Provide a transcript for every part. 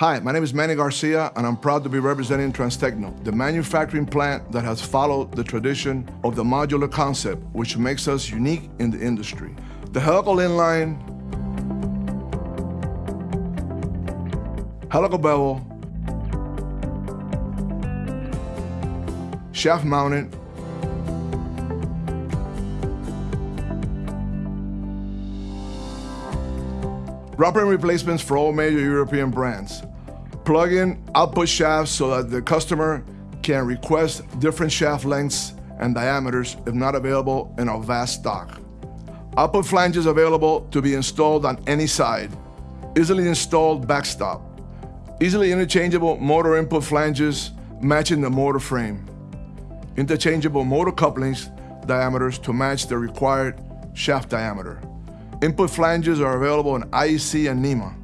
Hi, my name is Manny Garcia, and I'm proud to be representing Transtecno, the manufacturing plant that has followed the tradition of the modular concept, which makes us unique in the industry. The helical inline, helical bevel, shaft mounted, Rubber replacements for all major European brands. Plug-in output shafts so that the customer can request different shaft lengths and diameters if not available in our vast stock. Output flanges available to be installed on any side. Easily installed backstop. Easily interchangeable motor input flanges matching the motor frame. Interchangeable motor couplings diameters to match the required shaft diameter. Input flanges are available in IEC and NEMA.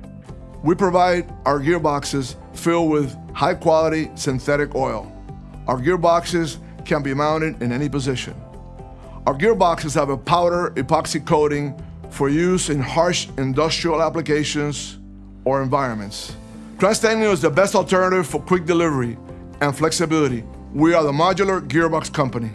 We provide our gearboxes filled with high quality synthetic oil. Our gearboxes can be mounted in any position. Our gearboxes have a powder epoxy coating for use in harsh industrial applications or environments. Transtecno is the best alternative for quick delivery and flexibility. We are the modular gearbox company.